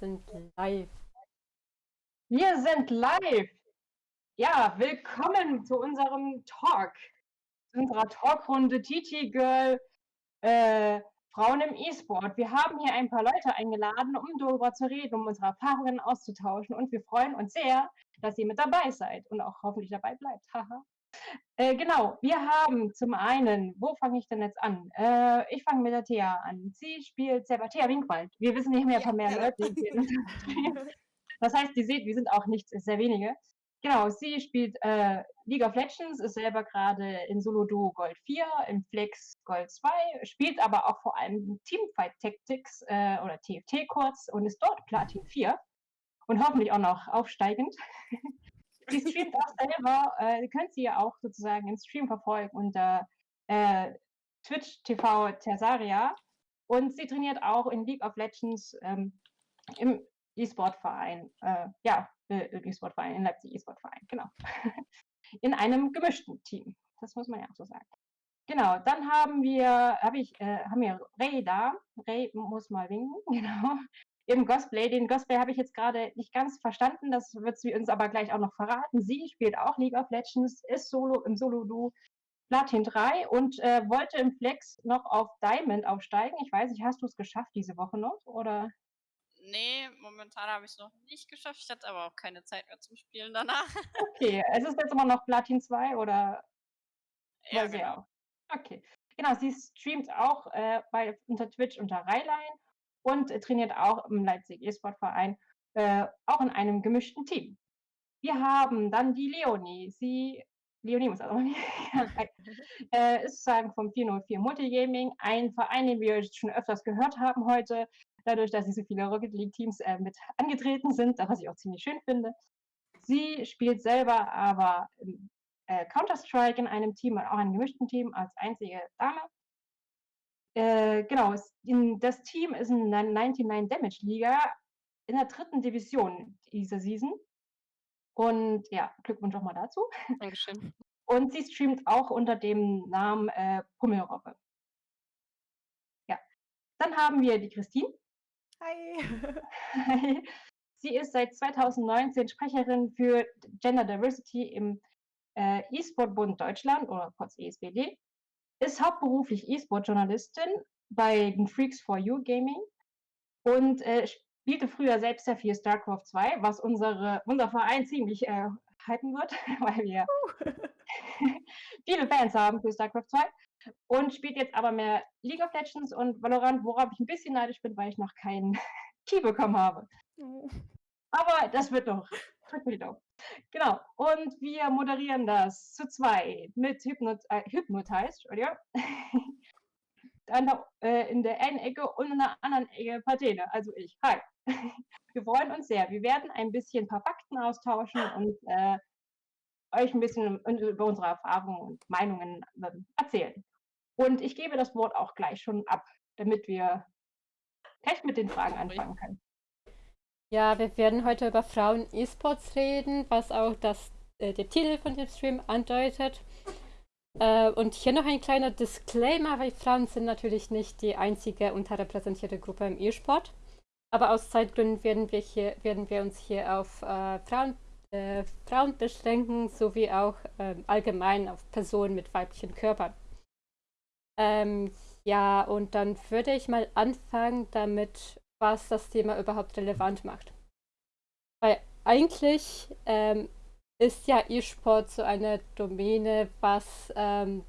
sind live. Wir sind live. Ja, willkommen zu unserem Talk, zu unserer Talkrunde TT Girl äh, Frauen im E-Sport. Wir haben hier ein paar Leute eingeladen, um darüber zu reden, um unsere Erfahrungen auszutauschen und wir freuen uns sehr, dass ihr mit dabei seid und auch hoffentlich dabei bleibt. Haha. Äh, genau, wir haben zum einen, wo fange ich denn jetzt an? Äh, ich fange mit der Thea an. Sie spielt selber Thea Winkwald. Wir wissen nicht mehr von mehr ja. Leute. das heißt, ihr seht, wir sind auch nicht sehr wenige. Genau, sie spielt äh, League of Legends, ist selber gerade in Solo Duo Gold 4, im Flex Gold 2, spielt aber auch vor allem Teamfight Tactics äh, oder TFT kurz und ist dort Platin 4 und hoffentlich auch noch aufsteigend. Sie streamt auch selber, äh, könnt sie ja auch sozusagen im Stream verfolgen unter äh, Twitch TV Tersaria. Und sie trainiert auch in League of Legends ähm, im E-Sport-Verein. Äh, ja, äh, E-Sport-Verein, in Leipzig E-Sport-Verein, genau. in einem gemischten Team. Das muss man ja auch so sagen. Genau, dann haben wir, hab ich, äh, haben wir Ray da. Ray muss mal winken, genau im Cosplay. Den Cosplay habe ich jetzt gerade nicht ganz verstanden, das wird sie uns aber gleich auch noch verraten. Sie spielt auch League of Legends, ist Solo im Solo-Du Platin 3 und äh, wollte im Flex noch auf Diamond aufsteigen. Ich weiß nicht, hast du es geschafft diese Woche noch? Oder? Nee, momentan habe ich es noch nicht geschafft. Ich hatte aber auch keine Zeit mehr zum Spielen danach. Okay, es ist jetzt immer noch Platin 2 oder? Ja, genau. Okay. Genau, sie streamt auch äh, bei, unter Twitch unter Rheinline und trainiert auch im Leipzig E-Sport-Verein, äh, auch in einem gemischten Team. Wir haben dann die Leonie. Sie, Leonie muss also äh, ist sozusagen vom 404 Multigaming, ein Verein, den wir schon öfters gehört haben heute, dadurch, dass sie so viele Rocket League-Teams äh, mit angetreten sind, was ich auch ziemlich schön finde. Sie spielt selber aber äh, Counter-Strike in einem Team und auch einem gemischten Team als einzige Dame äh, genau, in, das Team ist in der 99 Damage Liga in der dritten Division dieser Season. Und ja, Glückwunsch auch mal dazu. Dankeschön. Und sie streamt auch unter dem Namen äh, Pummelrobbe. Ja. Dann haben wir die Christine. Hi. Hi. Sie ist seit 2019 Sprecherin für Gender Diversity im äh, E-Sport-Bund Deutschland oder kurz ESBD ist hauptberuflich E-Sport-Journalistin bei den Freaks for You Gaming und äh, spielte früher selbst sehr viel StarCraft 2, was unsere, unser Verein ziemlich äh, hypen wird, weil wir viele Fans haben für StarCraft 2 und spielt jetzt aber mehr League of Legends und Valorant, worauf ich ein bisschen neidisch bin, weil ich noch keinen Key bekommen habe. Oh. Aber das wird doch. Die Daumen. Genau. Und wir moderieren das zu zwei mit Hypnot äh, Hypnotized, oder? der, äh, in der einen Ecke und in der anderen Ecke Patene, also ich. Hi. Wir freuen uns sehr. Wir werden ein bisschen ein paar Fakten austauschen und äh, euch ein bisschen über unsere Erfahrungen und Meinungen äh, erzählen. Und ich gebe das Wort auch gleich schon ab, damit wir gleich mit den Fragen anfangen können. Ja, wir werden heute über Frauen E-Sports reden, was auch das, äh, der Titel von dem Stream andeutet. Äh, und hier noch ein kleiner Disclaimer, weil Frauen sind natürlich nicht die einzige unterrepräsentierte Gruppe im E-Sport. Aber aus Zeitgründen werden wir, hier, werden wir uns hier auf äh, Frauen, äh, Frauen beschränken, sowie auch ähm, allgemein auf Personen mit weiblichen Körpern. Ähm, ja, und dann würde ich mal anfangen damit, was das Thema überhaupt relevant macht. Weil eigentlich ähm, ist ja E-Sport so eine Domäne, was ähm,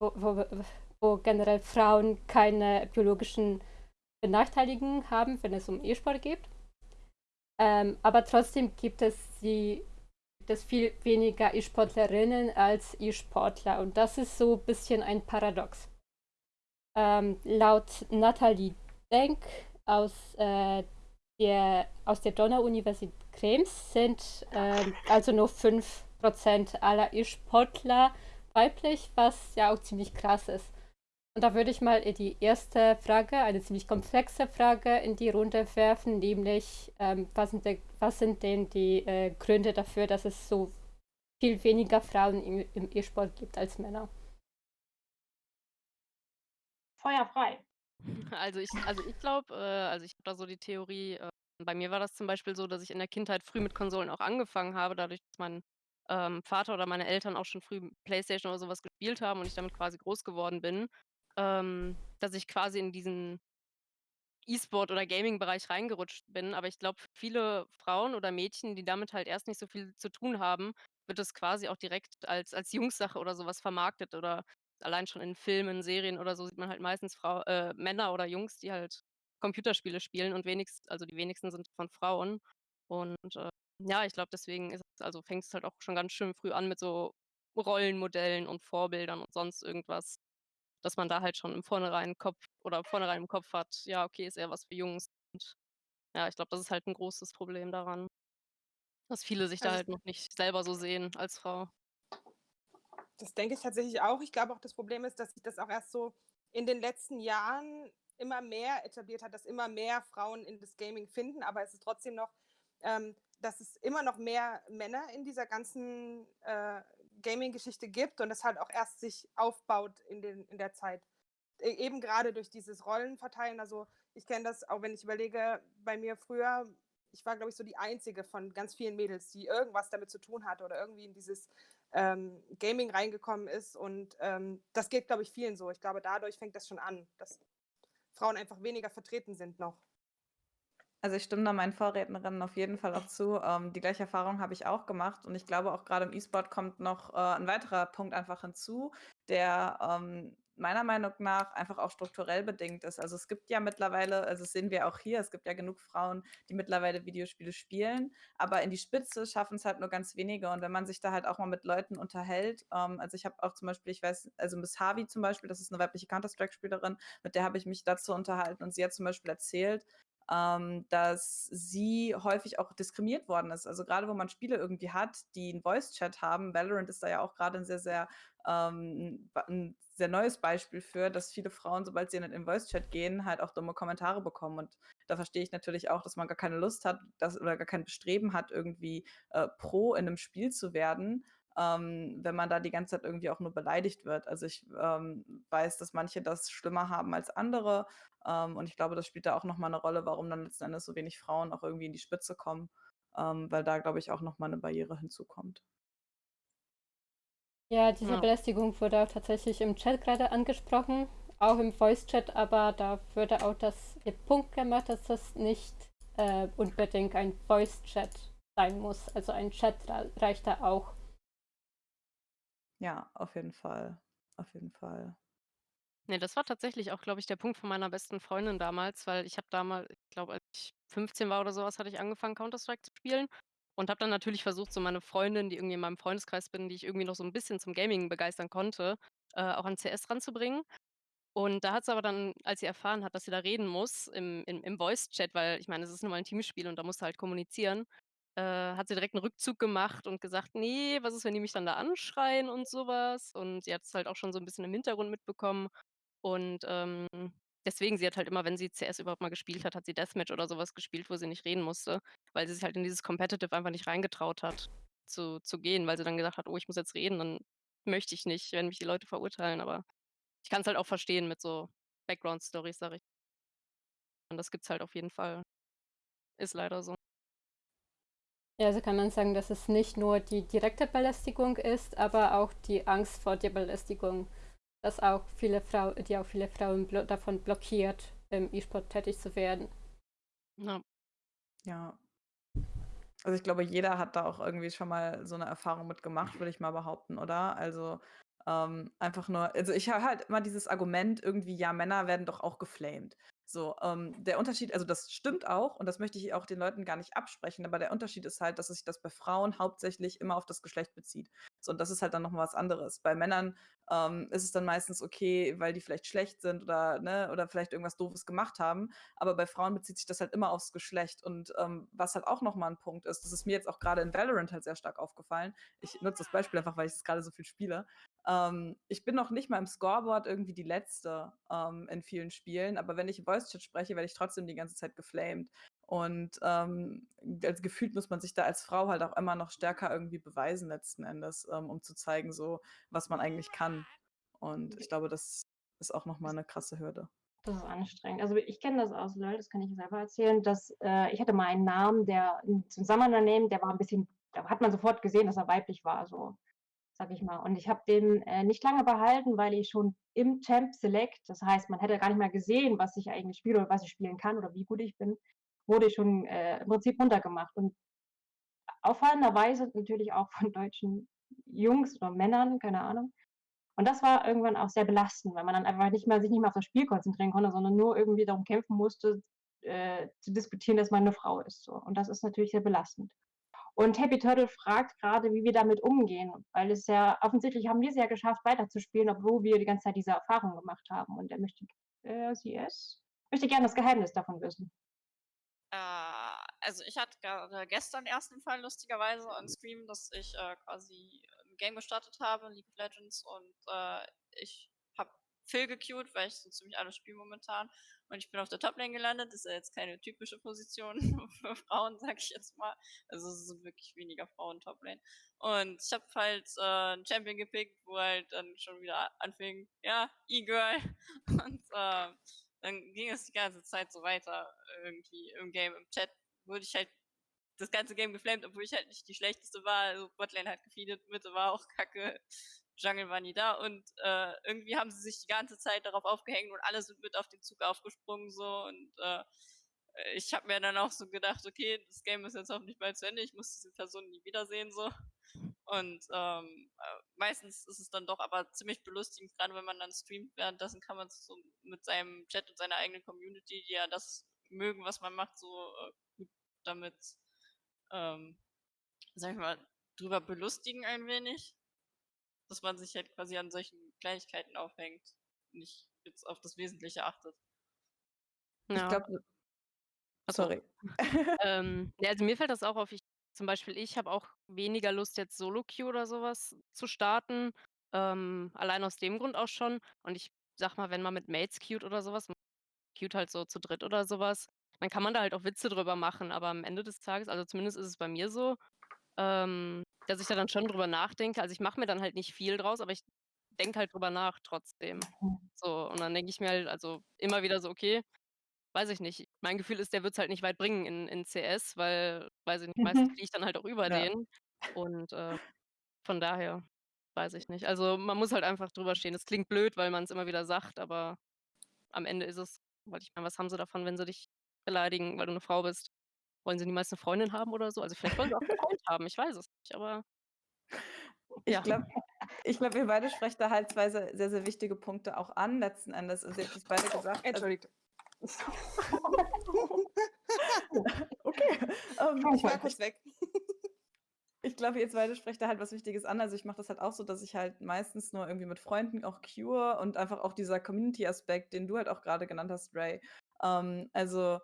wo, wo, wo, generell Frauen keine biologischen Benachteiligungen haben, wenn es um E-Sport geht. Ähm, aber trotzdem gibt es die das viel weniger E-Sportlerinnen als E-Sportler und das ist so ein bisschen ein Paradox. Ähm, laut Nathalie Denk aus, äh, der, aus der Donau-Universität Krems sind äh, also nur 5% aller E-Sportler weiblich, was ja auch ziemlich krass ist. Und da würde ich mal die erste Frage, eine ziemlich komplexe Frage in die Runde werfen, nämlich ähm, was, sind de, was, sind denn die äh, Gründe dafür, dass es so viel weniger Frauen im, im E-Sport gibt als Männer? Feuer frei. Also ich also ich glaube, äh also ich habe da so die Theorie, äh, bei mir war das zum Beispiel so, dass ich in der Kindheit früh mit Konsolen auch angefangen habe, dadurch, dass mein, ähm, Vater oder meine Eltern auch schon früh Playstation oder so was gespielt haben und ich damit quasi groß geworden bin, ähm, dass ich quasi in diesen E-Sport oder Gaming-Bereich reingerutscht bin. Aber ich glaube, viele Frauen oder Mädchen, die damit halt erst nicht so viel zu tun haben, wird das quasi auch direkt als als Jungs-Sache oder so was vermarktet oder allein schon in Filmen, Serien oder so sieht man halt meistens Frau äh, Männer oder Jungs, die halt Computerspiele spielen und wenigst also die wenigsten sind von Frauen. Und, äh, ja, ich glaube, deswegen ist es also fängt's halt auch schon ganz schön früh an mit so Rollenmodellen und Vorbildern und sonst irgendwas, dass man da halt schon im vornherein Kopf oder vornherein im Kopf hat, ja, okay, ist eher was für Jungs. Und ja, ich glaube, das ist halt 'n großes Problem daran. Dass viele sich da Also halt noch nicht selber so sehen als Frau. Das denke ich tatsächlich auch. Ich glaube auch, das Problem ist, dass sich das auch erst so in den letzten Jahren immer mehr etabliert hat, dass immer mehr Frauen in das Gaming finden, aber es ist trotzdem noch ähm, dass es immer noch mehr Männer in dieser ganzen, äh, Gaming-Geschichte gibt und das halt auch erst sich aufbaut in den in der Zeit. E eben grade durch dieses Rollenverteilen. Also, ich kenne das auch, wenn ich überlege, bei mir früher ich war, glaube ich, so die Einzige von ganz vielen Mädels, die irgendwas damit zu tun hatte oder irgendwie in dieses, ähm, Gaming reingekommen ist und, ähm, das geht, glaube ich, vielen so. Ich glaube, dadurch fängt das schon an, dass Frauen einfach weniger vertreten sind noch. Also, ich stimme da meinen Vorrednerinnen auf jeden Fall auch zu. Ähm, die gleiche Erfahrung habe ich auch gemacht und ich glaube auch grade im E-Sport kommt noch, äh, 'n weiterer Punkt einfach hinzu, der, ähm, meiner Meinung nach einfach auch strukturell bedingt ist. Also, es gibt ja mittlerweile also, das sehen wir auch hier, es gibt ja genug Frauen, die mittlerweile Videospiele spielen, aber in die Spitze schaffen's halt nur ganz wenige. Und wenn man sich da halt auch mal mit Leuten unterhält ähm, also, ich habe auch zum Beispiel ich weiß also, Miss Harvey zum Beispiel, das ist 'ne weibliche Counter-Strike-Spielerin, mit der habe ich mich dazu unterhalten und sie hat zum Beispiel erzählt, ähm, dass sie häufig auch diskriminiert worden ist. Also, grade wo man Spiele irgendwie hat, die 'n Voice-Chat haben Valorant ist da ja auch grade 'n sehr, sehr ähm, ba 'n sehr neues Beispiel für, dass viele Frauen, sobald sie in den Voice-Chat gehen, halt auch dumme Kommentare bekommen. Und da verstehe ich natürlich auch, dass man gar keine Lust hat, dass oder gar kein Bestreben hat, irgendwie, äh, Pro in 'nem Spiel zu werden, ähm, wenn man da die ganze Zeit irgendwie auch nur beleidigt wird. Also, ich, ähm, weiß, dass manche das schlimmer haben als andere, ähm, und ich glaube, das spielt da auch noch mal 'ne Rolle, warum dann letzten Endes so wenig Frauen auch irgendwie in die Spitze kommen, ähm, weil da, glaube ich, auch noch mal 'ne Barriere hinzukommt. Ja, diese Ja. Belästigung wurde auch tatsächlich im Chat grade angesprochen, auch im Voice-Chat, aber da wurde auch das der Punkt gemacht, dass das nicht, äh, unbedingt ein Voice-Chat sein muss. Also, ein Chat rei reicht da auch. Ja, auf jeden Fall. Auf jeden Fall. Ne, das war tatsächlich auch, glaube ich, der Punkt von meiner besten Freundin damals, weil ich habe damal ich glaube, als ich 15 war oder so was, hatte ich angefangen, Counter-Strike zu spielen und habe dann natürlich versucht, so meine Freundin, die irgendwie in meinem Freundeskreis bin, die ich irgendwie noch so 'n bisschen zum Gaming begeistern konnte, äh, auch an CS ranzubringen. Und da hat sie aber dann, als sie erfahren hat, dass sie da reden muss im im im Voice-Chat, weil ich meine, es ist nun mal 'n Teamspiel und da musst du halt kommunizieren, äh, hat sie direkt 'n Rückzug gemacht und gesagt: „Ne, was ist, wenn die mich dann da anschreien und so was?“ Und sie hat's halt auch schon so 'n bisschen im Hintergrund mitbekommen. Und, ähm, deswegen sie hat halt immer, wenn sie CS überhaupt mal gespielt hat, hat sie Deathmatch oder so was gespielt, wo sie nicht reden musste, weil sie sich halt in dieses Competitive einfach nicht reingetraut hat zu zu gehen, weil sie dann gesagt hat: „Oh, ich muss jetzt reden, dann möchte ich nicht, wenn mich die Leute verurteilen.“ Aber ich kann's halt auch verstehen mit so Background-Storys, sage ich. Und das gibt's halt auf jeden Fall. Ist leider so. Ja, also kann man sagen, dass es nicht nur die direkte Belästigung ist, aber auch die Angst vor der Belästigung, dass auch viele Frau die auch viele Frauen blo davon blockiert, im E-Sport tätig zu werden. Ja. Ja. Also, ich glaube, jeder hat da auch irgendwie schon mal so 'ne Erfahrung mit gemacht, würde ich mal behaupten, oder? Also, ähm, einfach nur also, ich höre halt immer dieses Argument irgendwie: „Ja, Männer werden doch auch geflamed.“ So, ähm, der Unterschied also, das stimmt auch und das möchte ich auch den Leuten gar nicht absprechen, aber der Unterschied ist halt, dass sich das bei Frauen hauptsächlich immer auf das Geschlecht bezieht. So, und das ist halt dann noch mal was anderes. Bei Männern, ähm, ist es dann meistens okay, weil die vielleicht schlecht sind oder ne, oder vielleicht irgendwas Doofes gemacht haben, aber bei Frauen bezieht sich das halt immer aufs Geschlecht. Und, ähm, was halt auch noch mal 'n Punkt ist, das ist mir jetzt auch grade in Valorant halt sehr stark aufgefallen. Ich nutze das Beispiel einfach, weil ich es grade so viel spiele. Ähm, ich bin noch nicht mal im Scoreboard irgendwie die Letzte, ähm, in vielen Spielen, aber wenn ich im Voice-Chat spreche, werde ich trotzdem die ganze Zeit geflamed. Und, ähm, als gefühlt muss man sich da als Frau halt auch immer noch stärker irgendwie beweisen letzten Endes, ähm, um zu zeigen so, was man eigentlich kann. Und ich glaube, das ist auch noch mal 'ne krasse Hürde. Das ist anstrengend. Also ich kenne das aus LOL, das kann ich selber erzählen, dass äh, ich hatte mal einen Namen, der ein Zusammenhang, der war ein bisschen, da hat man sofort gesehen, dass er weiblich war, so sag ich mal. Und ich habe den äh, nicht lange behalten, weil ich schon im Champ Select, das heißt, man hätte gar nicht mehr gesehen, was ich eigentlich spiele oder was ich spielen kann oder wie gut ich bin, wurde ich schon äh, im Prinzip runtergemacht. Und auffallenderweise natürlich auch von deutschen Jungs oder Männern, keine Ahnung. Und das war irgendwann auch sehr belastend, weil man dann einfach nicht mehr, sich nicht mehr auf das Spiel konzentrieren konnte, sondern nur irgendwie darum kämpfen musste, äh, zu diskutieren, dass man eine Frau ist. So. Und das ist natürlich sehr belastend. Und Happy Turtle fragt gerade, wie wir damit umgehen, weil es ja offensichtlich haben wir es ja geschafft, weiterzuspielen, obwohl wir die ganze Zeit diese Erfahrung gemacht haben. Und er möchte, äh, sie es, möchte gerne das Geheimnis davon wissen. Äh, also ich hatte gerade gestern erst einen Fall lustigerweise on Stream, dass ich äh, quasi ein Game gestartet habe, League of Legends, und äh, ich habe Phil gequeued, weil ich so ziemlich alles spiele momentan. Und ich bin auf der Toplane gelandet. Das ist ja jetzt keine typische Position für Frauen, sag ich jetzt mal. Also es sind wirklich weniger Frauen Toplane. Und ich habe halt äh, einen Champion gepickt, wo halt dann schon wieder anfing, ja, E-Girl. Und äh, dann ging es die ganze Zeit so weiter irgendwie im Game, im Chat wurde ich halt das ganze Game geflamed, obwohl ich halt nicht die schlechteste war. Also Botlane hat gefeedet, Mitte war auch kacke, Jungle war nie da und äh, irgendwie haben sie sich die ganze Zeit darauf aufgehängt und alle sind mit auf den Zug aufgesprungen so und äh, ich habe mir dann auch so gedacht, okay, das Game ist jetzt hoffentlich bald zu Ende, ich muss diese Person nie wiedersehen so und ähm, äh, meistens ist es dann doch aber ziemlich belustigend, gerade wenn man dann streamt, währenddessen kann man so mit seinem Chat und seiner eigenen Community, die ja das mögen, was man macht, so äh, gut damit, ähm, sag ich mal, drüber belustigen ein wenig. Dass man sich halt quasi an solchen Kleinigkeiten aufhängt, nicht jetzt auf das Wesentliche achtet. Ja. Ich glaube, sorry. ähm, ja, also mir fällt das auch auf. Ich, zum Beispiel, ich habe auch weniger Lust, jetzt Solo-Queue oder sowas zu starten. Ähm, allein aus dem Grund auch schon. Und ich sag mal, wenn man mit Mates queued oder sowas, queued halt so zu dritt oder sowas, dann kann man da halt auch Witze drüber machen. Aber am Ende des Tages, also zumindest ist es bei mir so, ähm, dass ich da dann schon drüber nachdenke. Also ich mache mir dann halt nicht viel draus, aber ich denke halt drüber nach trotzdem. Mhm. So, und dann denke ich mir halt, also immer wieder so, okay, weiß ich nicht. Mein Gefühl ist, der wird es halt nicht weit bringen in, in CS, weil, weiß ich nicht, meistens fliege ich dann halt auch über ja. den. Und äh, von daher weiß ich nicht. Also man muss halt einfach drüber stehen. Es klingt blöd, weil man es immer wieder sagt, aber am Ende ist es, weil ich meine, was haben sie davon, wenn sie dich beleidigen, weil du eine Frau bist? Wollen sie niemals eine Freundin haben oder so? Also vielleicht wollen sie auch einen Freund haben, ich weiß es nicht, aber ich ja. glaube, ich glaub, ihr beide sprecht da halt zwei sehr, sehr, wichtige Punkte auch an, letzten Endes. Also, ihr habt es beide gesagt. Entschuldigt. okay. Um, ich war kurz weg. Ich glaube, ihr beide sprecht da halt was Wichtiges an. Also ich mache das halt auch so, dass ich halt meistens nur irgendwie mit Freunden auch cure und einfach auch dieser Community-Aspekt, den du halt auch gerade genannt hast, Ray. Ähm, also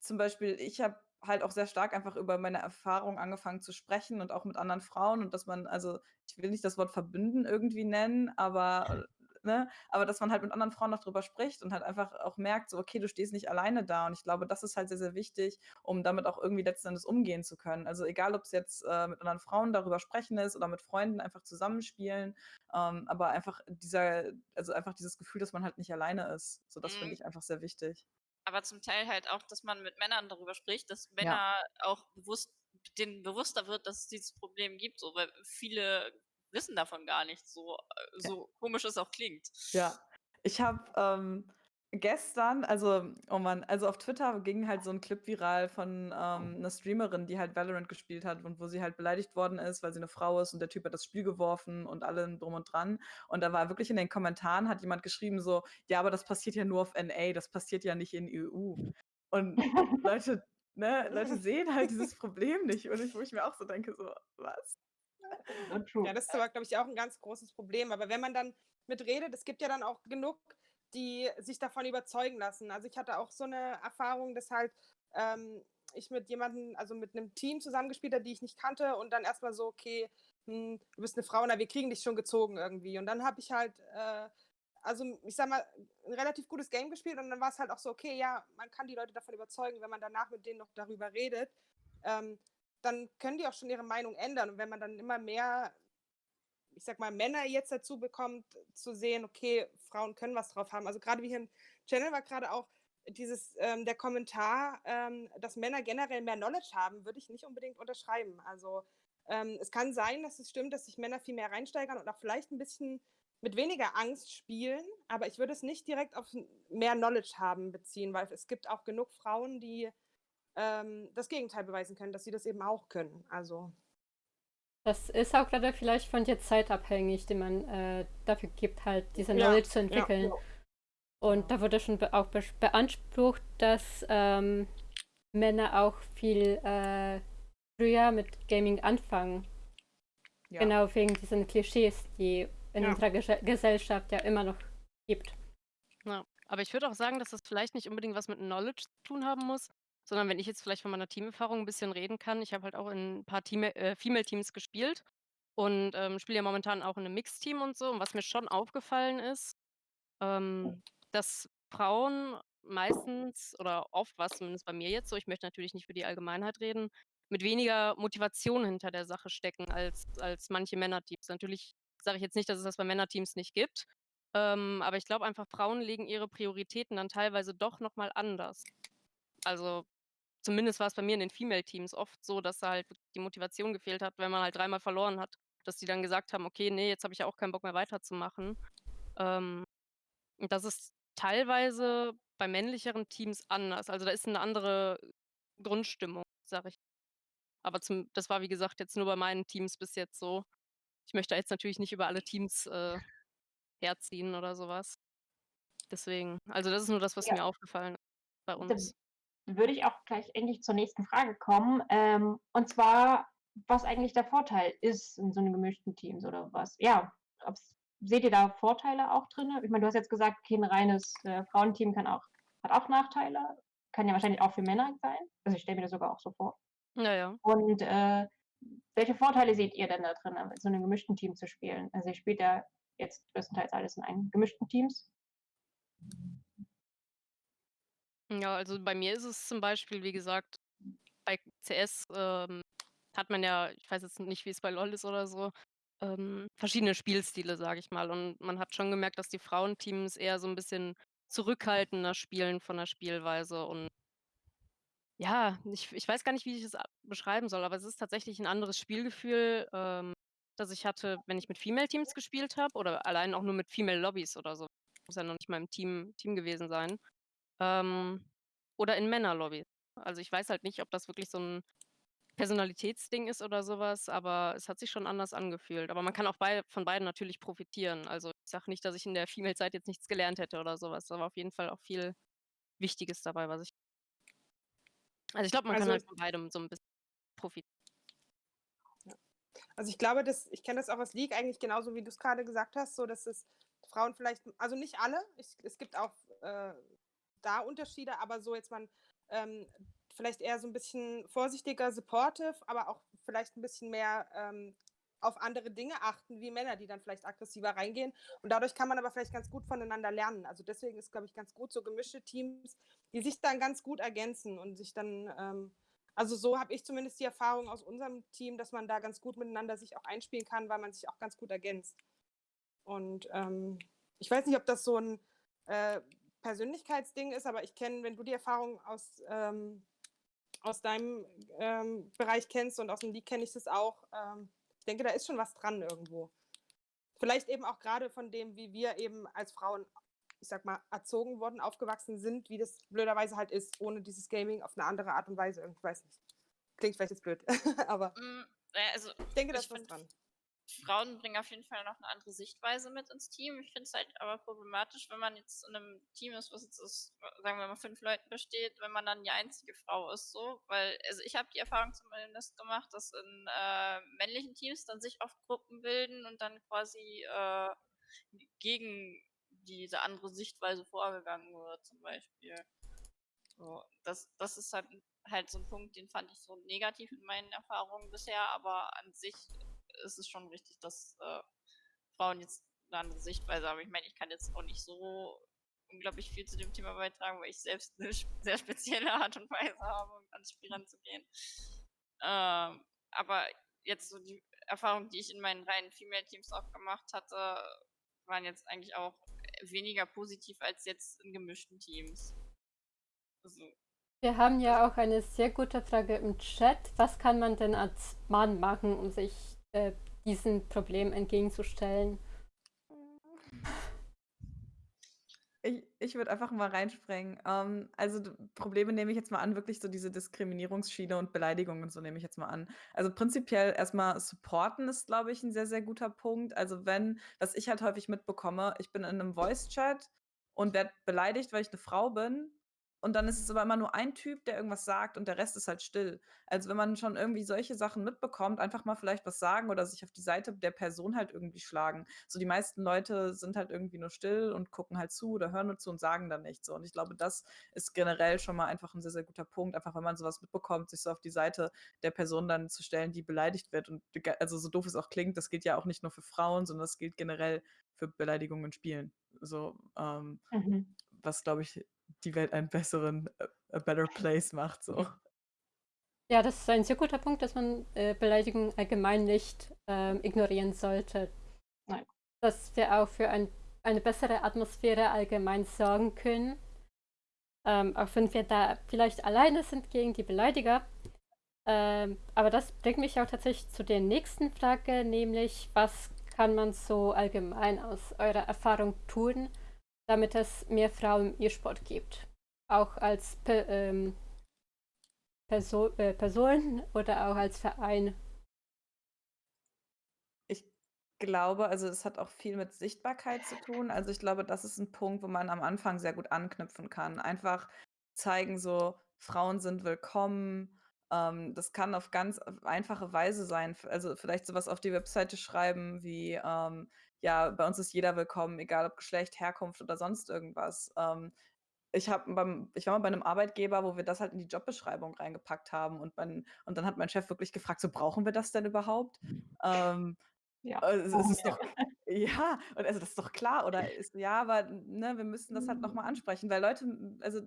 zum Beispiel, ich habe halt auch sehr stark einfach über meine Erfahrung angefangen zu sprechen und auch mit anderen Frauen und dass man, also ich will nicht das Wort verbünden irgendwie nennen, aber ne, aber dass man halt mit anderen Frauen noch drüber spricht und halt einfach auch merkt, so, okay, du stehst nicht alleine da. Und ich glaube, das ist halt sehr, sehr wichtig, um damit auch irgendwie letzten Endes umgehen zu können. Also egal, ob es jetzt äh, mit anderen Frauen darüber sprechen ist oder mit Freunden einfach zusammenspielen, ähm, aber einfach dieser, also einfach dieses Gefühl, dass man halt nicht alleine ist. So, das mhm. finde ich einfach sehr wichtig aber zum Teil halt auch, dass man mit Männern darüber spricht, dass Männer ja. auch bewusst, denen bewusster wird, dass es dieses Problem gibt, so, weil viele wissen davon gar nicht, so, äh, so ja. komisch es auch klingt. Ja, ich habe ähm, gestern, also, oh Mann, also auf Twitter ging halt so ein Clip viral von ähm, einer Streamerin, die halt Valorant gespielt hat und wo sie halt beleidigt worden ist, weil sie eine Frau ist und der Typ hat das Spiel geworfen und allem drum und dran. Und da war wirklich in den Kommentaren, hat jemand geschrieben so, ja, aber das passiert ja nur auf NA, das passiert ja nicht in EU. Und Leute, ne, Leute sehen halt dieses Problem nicht. Und ich, wo ich mir auch so denke, so, was? Ja, das ist aber, glaube ich, auch ein ganz großes Problem. Aber wenn man dann mitredet, es gibt ja dann auch genug die sich davon überzeugen lassen. Also ich hatte auch so eine Erfahrung, dass halt ähm, ich mit jemandem, also mit einem Team zusammengespielt habe, die ich nicht kannte und dann erstmal so, okay, hm, du bist eine Frau, na, wir kriegen dich schon gezogen irgendwie. Und dann habe ich halt, äh, also ich sag mal, ein relativ gutes Game gespielt und dann war es halt auch so, okay, ja, man kann die Leute davon überzeugen, wenn man danach mit denen noch darüber redet, ähm, dann können die auch schon ihre Meinung ändern. Und wenn man dann immer mehr ich sag mal, Männer jetzt dazu bekommt, zu sehen, okay, Frauen können was drauf haben. Also gerade wie hier im Channel war gerade auch dieses, ähm, der Kommentar, ähm, dass Männer generell mehr Knowledge haben, würde ich nicht unbedingt unterschreiben. Also ähm, es kann sein, dass es stimmt, dass sich Männer viel mehr reinsteigern und auch vielleicht ein bisschen mit weniger Angst spielen, aber ich würde es nicht direkt auf mehr Knowledge haben beziehen, weil es gibt auch genug Frauen, die ähm, das Gegenteil beweisen können, dass sie das eben auch können. Also Das ist auch gerade vielleicht von der Zeit abhängig, die man äh, dafür gibt, halt diese Ja, Knowledge zu ja. entwickeln. Und da wurde schon be auch be beansprucht, dass ähm, Männer auch viel äh, früher mit Gaming anfangen. Ja. Genau wegen diesen Klischees, die in Ja. unserer Ges Gesellschaft ja immer noch gibt. Ja, aber ich würde auch sagen, dass das vielleicht nicht unbedingt was mit Knowledge zu tun haben muss, sondern wenn ich jetzt vielleicht von meiner Teamerfahrung ein bisschen reden kann. Ich habe halt auch in ein paar Team äh, Female-Teams gespielt und ähm, spiele ja momentan auch in einem Mixteam und so. Und was mir schon aufgefallen ist, ähm, dass Frauen meistens oder oft war es zumindest bei mir jetzt so, ich möchte natürlich nicht für die Allgemeinheit reden, mit weniger Motivation hinter der Sache stecken als, als manche Männerteams. Natürlich sage ich jetzt nicht, dass es das bei Männerteams nicht gibt, ähm, aber ich glaube einfach, Frauen legen ihre Prioritäten dann teilweise doch nochmal anders. Also zumindest war es bei mir in den Female-Teams oft so, dass da halt die Motivation gefehlt hat, wenn man halt dreimal verloren hat, dass die dann gesagt haben, okay, nee, jetzt habe ich ja auch keinen Bock mehr weiterzumachen. Ähm, das ist teilweise bei männlicheren Teams anders. Also da ist eine andere Grundstimmung, sage ich. Aber zum, das war, wie gesagt, jetzt nur bei meinen Teams bis jetzt so. Ich möchte jetzt natürlich nicht über alle Teams äh, herziehen oder sowas. Deswegen, also das ist nur das, was Ja. mir aufgefallen ist bei uns. Würde ich auch gleich endlich zur nächsten Frage kommen. Ähm, und zwar, was eigentlich der Vorteil ist in so einem gemischten Teams oder was? Ja, seht ihr da Vorteile auch drin? Ich meine, du hast jetzt gesagt, okay, ein reines äh, Frauenteam kann auch, hat auch Nachteile. Kann ja wahrscheinlich auch für Männer sein. Also ich stelle mir das sogar auch so vor. Naja. Und äh, welche Vorteile seht ihr denn da drin, in so einem gemischten Team zu spielen? Also ihr spielt ja jetzt größtenteils alles in einem gemischten Teams. Ja, also bei mir ist es zum Beispiel, wie gesagt, bei CS ähm, hat man ja, ich weiß jetzt nicht, wie es bei LoL ist oder so, ähm, verschiedene Spielstile, sage ich mal. Und man hat schon gemerkt, dass die Frauenteams eher so ein bisschen zurückhaltender spielen von der Spielweise. Und ja, ich, ich weiß gar nicht, wie ich es beschreiben soll, aber es ist tatsächlich ein anderes Spielgefühl, ähm, das ich hatte, wenn ich mit Female-Teams gespielt habe oder allein auch nur mit Female-Lobbys oder so. Muss ja noch nicht mal im Team, Team gewesen sein. Ähm, oder in Männerlobbys. Also ich weiß halt nicht, ob das wirklich so ein Personalitätsding ist oder sowas, aber es hat sich schon anders angefühlt. Aber man kann auch bei, von beiden natürlich profitieren. Also ich sage nicht, dass ich in der Female-Zeit jetzt nichts gelernt hätte oder sowas. War auf jeden Fall auch viel Wichtiges dabei, was ich. Also ich glaube, man kann Also- halt von beidem so ein bisschen profitieren. Also ich glaube, dass, ich kenne das auch aus League eigentlich genauso, wie du es gerade gesagt hast, so dass es Frauen vielleicht, also nicht alle, ich, es gibt auch äh, da Unterschiede, aber so jetzt man ähm, vielleicht eher so ein bisschen vorsichtiger, supportive, aber auch vielleicht ein bisschen mehr ähm, auf andere Dinge achten, wie Männer, die dann vielleicht aggressiver reingehen. Und dadurch kann man aber vielleicht ganz gut voneinander lernen. Also deswegen ist, glaube ich, ganz gut so gemischte Teams, die sich dann ganz gut ergänzen und sich dann ähm, also so habe ich zumindest die Erfahrung aus unserem Team, dass man da ganz gut miteinander sich auch einspielen kann, weil man sich auch ganz gut ergänzt. Und ähm, ich weiß nicht, ob das so ein äh, Persönlichkeitsding ist, aber ich kenne, wenn du die Erfahrung aus, ähm, aus deinem ähm, Bereich kennst und aus dem League kenne ich das auch. Ähm, ich denke, da ist schon was dran irgendwo. Vielleicht eben auch gerade von dem, wie wir eben als Frauen ich sag mal, erzogen worden, aufgewachsen sind, wie das blöderweise halt ist, ohne dieses Gaming auf eine andere Art und Weise. Irgendwie weiß nicht. Klingt vielleicht jetzt blöd, aber Mm, also ich denke, da Ich ist was dran. Frauen bringen auf jeden Fall noch eine andere Sichtweise mit ins Team. Ich finde es halt aber problematisch, wenn man jetzt in einem Team ist, was jetzt aus, sagen wir mal, fünf Leuten besteht, wenn man dann die einzige Frau ist, so. Weil, also ich habe die Erfahrung zumindest gemacht, dass in äh, männlichen Teams dann sich oft Gruppen bilden und dann quasi äh, gegen diese andere Sichtweise vorgegangen wird, zum Beispiel. So, das, das ist halt, halt so ein Punkt, den fand ich so negativ in meinen Erfahrungen bisher, aber an sich ist es schon richtig, dass äh, Frauen jetzt eine andere Sichtweise haben. Ich meine, ich kann jetzt auch nicht so unglaublich viel zu dem Thema beitragen, weil ich selbst eine sehr spezielle Art und Weise habe, um an Spiel ranzugehen. Ähm, aber jetzt so die Erfahrungen, die ich in meinen reinen Female-Teams auch gemacht hatte, waren jetzt eigentlich auch weniger positiv als jetzt in gemischten Teams. Also, Wir haben ja auch eine sehr gute Frage im Chat. Was kann man denn als Mann machen, um sich äh, diesem Problem entgegenzustellen? Ich, ich würde einfach mal reinspringen. Ähm, also Probleme nehme ich jetzt mal an, wirklich so diese Diskriminierungsschiene und Beleidigungen und so nehme ich jetzt mal an. Also prinzipiell erstmal supporten ist, glaube ich, ein sehr, sehr guter Punkt. Also wenn, was ich halt häufig mitbekomme, ich bin in einem Voice-Chat und werde beleidigt, weil ich eine Frau bin. Und dann ist es aber immer nur ein Typ, der irgendwas sagt und der Rest ist halt still. Also wenn man schon irgendwie solche Sachen mitbekommt, einfach mal vielleicht was sagen oder sich auf die Seite der Person halt irgendwie schlagen. So die meisten Leute sind halt irgendwie nur still und gucken halt zu oder hören nur zu und sagen dann nichts. So. Und ich glaube, das ist generell schon mal einfach ein sehr, sehr guter Punkt. Einfach wenn man sowas mitbekommt, sich so auf die Seite der Person dann zu stellen, die beleidigt wird. Und also so doof es auch klingt, das gilt ja auch nicht nur für Frauen, sondern das gilt generell für Beleidigungen in Spielen. So, ähm, Mhm. was glaube ich die Welt einen besseren, a, a better place macht. So. Ja, das ist ein sehr guter Punkt, dass man äh, Beleidigungen allgemein nicht ähm, ignorieren sollte. Nein. Dass wir auch für ein, eine bessere Atmosphäre allgemein sorgen können. Ähm, auch wenn wir da vielleicht alleine sind gegen die Beleidiger. Ähm, aber das bringt mich auch tatsächlich zu der nächsten Frage, nämlich was kann man so allgemein aus eurer Erfahrung tun, damit es mehr Frauen im E-Sport gibt? Auch als Pe ähm, Perso äh, Person oder auch als Verein. Ich glaube, also es hat auch viel mit Sichtbarkeit zu tun. Also ich glaube, das ist ein Punkt, wo man am Anfang sehr gut anknüpfen kann. Einfach zeigen, so Frauen sind willkommen. Ähm, das kann auf ganz einfache Weise sein. Also vielleicht sowas auf die Webseite schreiben wie, ähm, ja, bei uns ist jeder willkommen, egal ob Geschlecht, Herkunft oder sonst irgendwas. Ähm, ich habe beim ich war mal bei einem Arbeitgeber, wo wir das halt in die Jobbeschreibung reingepackt haben und mein und dann hat mein Chef wirklich gefragt: „So, brauchen wir das denn überhaupt?“ Ähm, Ja. ist wir. doch ja, und also, das ist doch klar, oder ist ja, aber, ne, wir müssen das halt noch mal ansprechen, weil Leute also,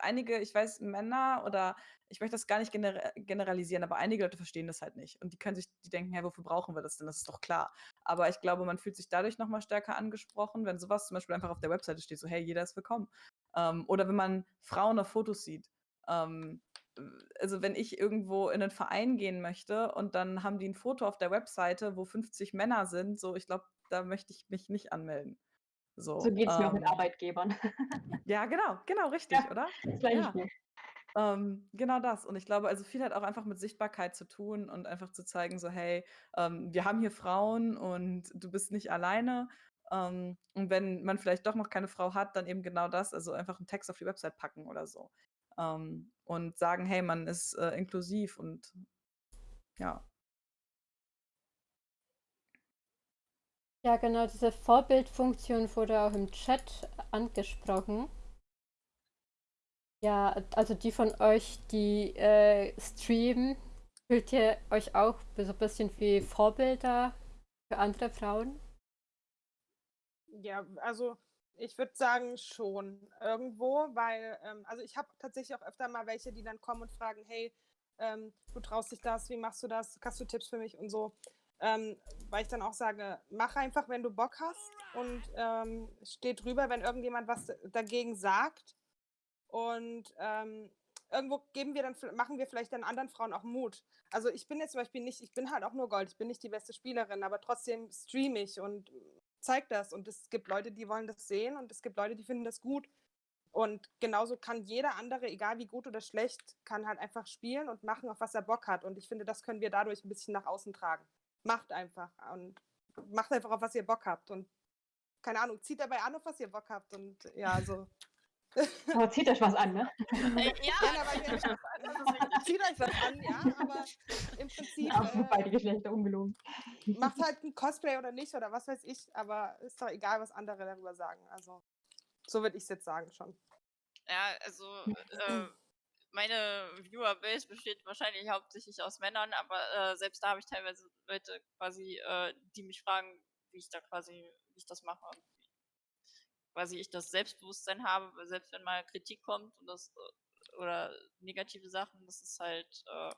einige, ich weiß, Männer oder ich möchte das gar nicht genera generalisieren, aber einige Leute verstehen das halt nicht und die können sich die denken: „Hä, wofür brauchen wir das denn? Das ist doch klar.“ Aber ich glaube, man fühlt sich dadurch noch mal stärker angesprochen, wenn sowas zum Beispiel einfach auf der Webseite steht, so: „Hey, jeder ist willkommen.“ ähm, oder wenn man Frauen auf Fotos sieht. Ähm, äh, also wenn ich irgendwo in einen Verein gehen möchte und dann haben die ein Foto auf der Webseite, wo 50 Männer sind, so ich glaube, da möchte ich mich nicht anmelden. So So, geht es mir auch mit ähm, Arbeitgebern. ja, genau, genau, richtig, Ja, oder? das Ja. Spiel. Ähm, genau das. Und ich glaube, also viel hat auch einfach mit Sichtbarkeit zu tun und einfach zu zeigen, so, hey, ähm, wir haben hier Frauen und du bist nicht alleine. Ähm, und wenn man vielleicht doch noch keine Frau hat, dann eben genau das, also einfach einen Text auf die Website packen oder so. Ähm, und sagen, hey, man ist äh, inklusiv und ja. Ja, genau, diese Vorbildfunktion wurde auch im Chat angesprochen. Ja, also die von euch, die äh, streamen, fühlt ihr euch auch so ein bisschen wie Vorbilder für andere Frauen? Ja, also ich würde sagen schon irgendwo, weil, ähm, also ich habe tatsächlich auch öfter mal welche, die dann kommen und fragen, hey, ähm, du traust dich das, wie machst du das, hast du Tipps für mich und so. Ähm, weil ich dann auch sage, mach einfach, wenn du Bock hast und ähm, steh drüber, wenn irgendjemand was dagegen sagt. Und ähm, irgendwo geben wir dann, machen wir vielleicht dann anderen Frauen auch Mut. Also ich bin jetzt zum Beispiel nicht, ich bin halt auch nur Gold, ich bin nicht die beste Spielerin, aber trotzdem streame ich und zeige das. Und es gibt Leute, die wollen das sehen und es gibt Leute, die finden das gut. Und genauso kann jeder andere, egal wie gut oder schlecht, kann halt einfach spielen und machen, auf was er Bock hat. Und ich finde, das können wir dadurch ein bisschen nach außen tragen. Macht einfach und macht einfach, auf was ihr Bock habt. Und keine Ahnung, zieht dabei an, auf was ihr Bock habt. Und ja, so. Aber zieht euch was an, ne? Äh, ja, Ja, aber ihr- richtig. zieht euch was an, ja, aber im Prinzip Auf äh, beide Geschlechter ungelogen. macht halt ein Cosplay oder nicht oder was weiß ich, aber ist doch egal, was andere darüber sagen. Also, so würde ich es jetzt sagen schon. Ja, also äh, meine Viewerbase besteht wahrscheinlich hauptsächlich aus Männern, aber äh, selbst da habe ich teilweise Leute quasi, äh, die mich fragen, wie ich da quasi, wie ich das mache und wie quasi ich das Selbstbewusstsein habe, selbst wenn mal Kritik kommt und das äh, oder negative Sachen, das ist halt, äh,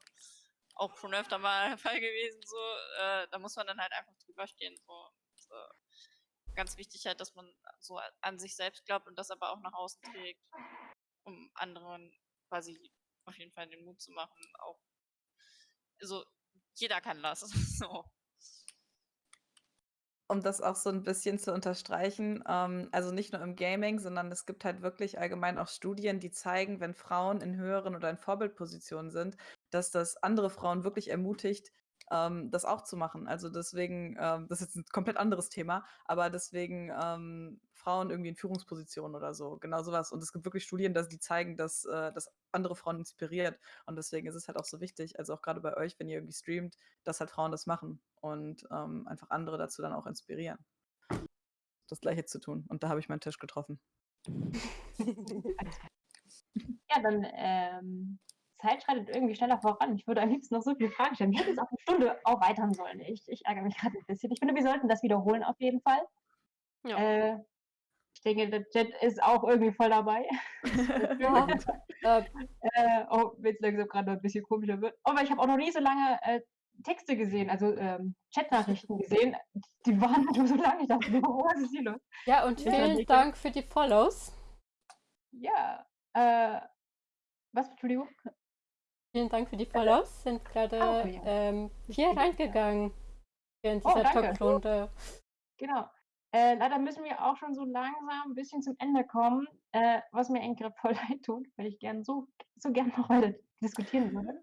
auch schon öfter mal der Fall gewesen, so, äh, da muss man dann halt einfach drüber stehen, so. Und, äh, ganz wichtig halt, dass man so an sich selbst glaubt und das aber auch nach außen trägt, um anderen quasi auf jeden Fall den Mut zu machen, auch, also, jeder kann das, so. Um das auch so ein bisschen zu unterstreichen, ähm, also nicht nur im Gaming, sondern es gibt halt wirklich allgemein auch Studien, die zeigen, wenn Frauen in höheren oder in Vorbildpositionen sind, dass das andere Frauen wirklich ermutigt, ähm, das auch zu machen. Also deswegen, ähm, das ist jetzt ein komplett anderes Thema, aber deswegen ähm, Frauen irgendwie in Führungspositionen oder so, genau sowas. Und es gibt wirklich Studien, dass die zeigen, dass äh, das andere Frauen inspiriert. Und deswegen ist es halt auch so wichtig, also auch gerade bei euch, wenn ihr irgendwie streamt, dass halt Frauen das machen und ähm, einfach andere dazu dann auch inspirieren. Das Gleiche zu tun. Und da habe ich meinen Tisch getroffen. ja, dann ähm, Zeit schreitet irgendwie schneller voran. Ich würde am liebsten noch so viele Fragen stellen. Wir hätten es auf eine Stunde erweitern sollen. Ich, ich ärgere mich gerade ein bisschen. Ich finde, wir sollten das wiederholen auf jeden Fall. Ja. Äh, ich denke, der Chat ist auch irgendwie voll dabei. ja. äh, oh, wenn es langsam gerade ein bisschen komischer wird. Aber ich habe auch noch nie so lange äh, Texte gesehen, also ähm, Chatnachrichten gesehen. Die waren nur so lange. Ich dachte, was ist hier los? Ja, und vielen Dank für die Follows. Ja. Äh, was, Entschuldigung? Vielen Dank für die Follows. Sind gerade okay, ähm, vier reingegangen in oh, dieser oh, Talkrunde. Genau. Äh, leider müssen wir auch schon so langsam ein bisschen zum Ende kommen, äh, was mir eigentlich gerade voll leid tut, weil ich gerne so, so gerne noch weiter diskutieren würde.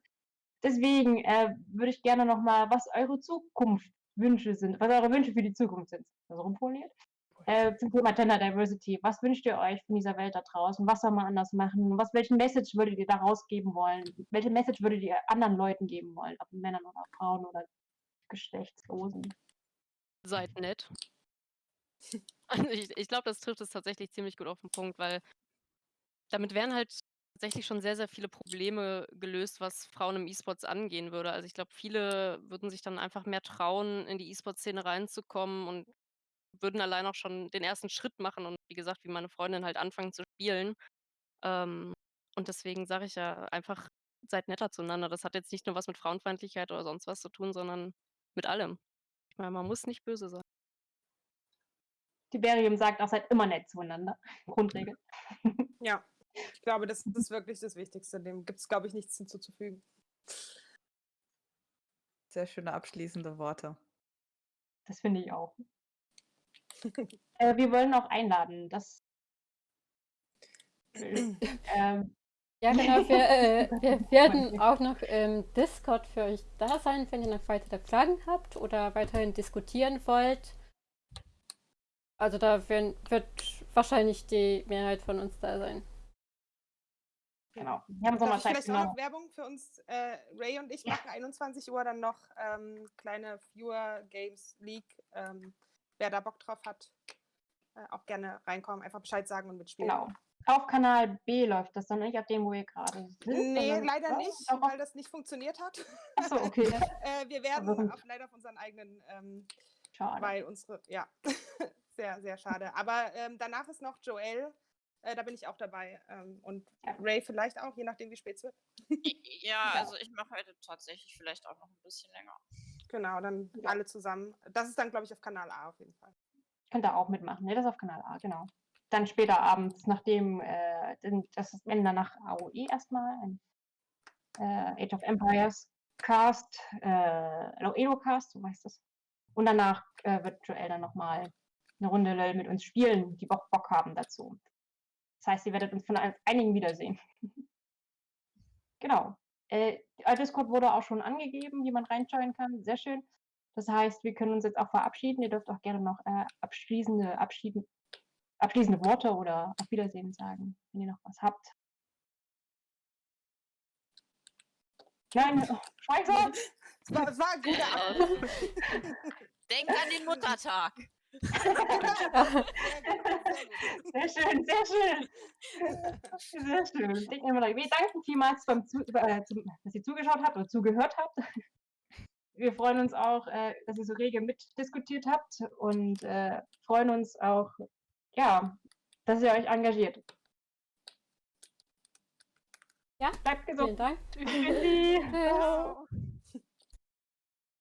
Deswegen äh, würde ich gerne noch mal, was eure Zukunftswünsche sind, was eure Wünsche für die Zukunft sind, also rumformuliert. Äh, zum Thema Gender Diversity. Was wünscht ihr euch von dieser Welt da draußen? Was soll man anders machen? Was, welchen Message würdet ihr da rausgeben wollen? Welche Message würdet ihr anderen Leuten geben wollen? Ob Männern oder Frauen oder Geschlechtslosen? Seid nett. Also ich, ich glaube, das trifft es tatsächlich ziemlich gut auf den Punkt, weil damit wären halt tatsächlich schon sehr, sehr viele Probleme gelöst, was Frauen im E-Sports angehen würde. Also ich glaube, viele würden sich dann einfach mehr trauen, in die E-Sport-Szene reinzukommen und würden allein auch schon den ersten Schritt machen und wie gesagt, wie meine Freundin halt anfangen zu spielen. Ähm, und deswegen sage ich ja einfach, seid netter zueinander. Das hat jetzt nicht nur was mit Frauenfeindlichkeit oder sonst was zu tun, sondern mit allem. Ich meine, man muss nicht böse sein. Tiberium sagt auch, seid immer nett zueinander. Grundregel. Ja, ich glaube, das ist wirklich das Wichtigste. Dem gibt es, glaube ich, nichts hinzuzufügen. Sehr schöne abschließende Worte. Das finde ich auch. Äh, wir wollen auch einladen. Das. ähm, ja, genau. Wir, äh, wir werden auch noch im Discord für euch da sein, wenn ihr noch weitere Fragen habt oder weiterhin diskutieren wollt. Also da werden, wird wahrscheinlich die Mehrheit von uns da sein. Genau. Wir haben Darf ich vielleicht auch noch Werbung für uns, äh, Ray und ich ja. machen 21 Uhr dann noch ähm, kleine Viewer Games League. Ähm, wer da Bock drauf hat, äh, auch gerne reinkommen, einfach Bescheid sagen und mitspielen. Genau. Auf Kanal B läuft das dann nicht, auf dem, wo ihr gerade seid? Nee, leider was? nicht, weil das nicht funktioniert hat. Achso, okay. äh, wir werden auf, leider auf unseren eigenen, ähm, schade. weil unsere, ja, sehr, sehr schade. Aber ähm, danach ist noch Joel, äh, da bin ich auch dabei. Ähm, und ja. Ray vielleicht auch, je nachdem, wie spät es wird. ja, also ich mache heute tatsächlich vielleicht auch noch ein bisschen länger. Genau, dann ja. alle zusammen. Das ist dann, glaube ich, auf Kanal A auf jeden Fall. Könnt ihr auch mitmachen, ne? Das ist auf Kanal A, genau. Dann später abends, nachdem äh, das ist Ende nach AOE erstmal, ein äh, Age of Empires Cast, äh, Edo Cast, so heißt das. Und danach äh, wird Joel dann nochmal eine Runde LOL mit uns spielen, die Bock, Bock haben dazu. Das heißt, ihr werdet uns von einigen wiedersehen. genau. Äh, Discord wurde auch schon angegeben, wie man reinschauen kann. Sehr schön. Das heißt, wir können uns jetzt auch verabschieden. Ihr dürft auch gerne noch äh, abschließende, abschieden, abschließende Worte oder auf Wiedersehen sagen, wenn ihr noch was habt. Nein, oh, Schweizer! Es war, war ein guter Abend. Denk an den Muttertag. Sehr schön, sehr schön. Sehr schön. Wir danken vielmals, beim Zu äh, zum, dass ihr zugeschaut habt oder zugehört habt. Wir freuen uns auch, äh, dass ihr so rege mitdiskutiert habt und äh, freuen uns auch, ja, dass ihr euch engagiert. Ja, bleibt gesund. Vielen Dank. Tschüss.